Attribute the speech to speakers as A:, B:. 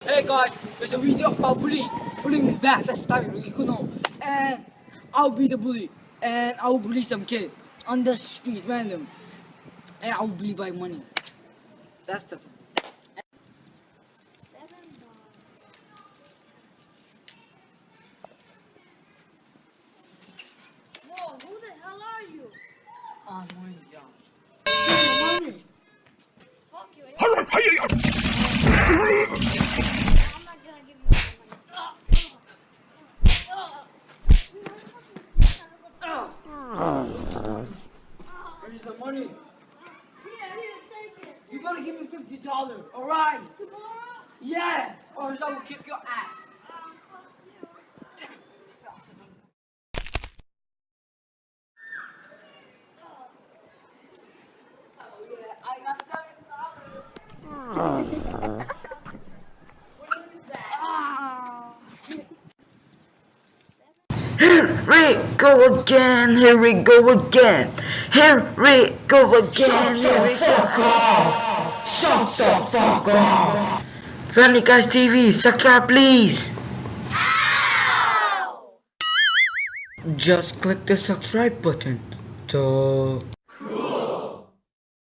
A: Hey guys, there's a video about bullying. Bullying is bad. Let's start know. And I'll be the bully. And I will bully some kid on the street, random. And I will bully by money. That's the thing.
B: Whoa, who the hell are you?
A: Ah, money, yeah. Give me money.
B: Fuck you. I'm not gonna give you my money.
A: Where's the money?
B: Here, here, take it.
A: You gotta give me fifty dollars, alright?
B: Tomorrow?
A: Yeah, or else I will kick your ass.
B: Oh.
A: Oh yeah, I got seven dollars.
C: Ah. We go again, here we go again. Here we go again, here we go. Again. Shut the fuck up. Friendly Guys TV, subscribe please. Just click the subscribe button. Duh.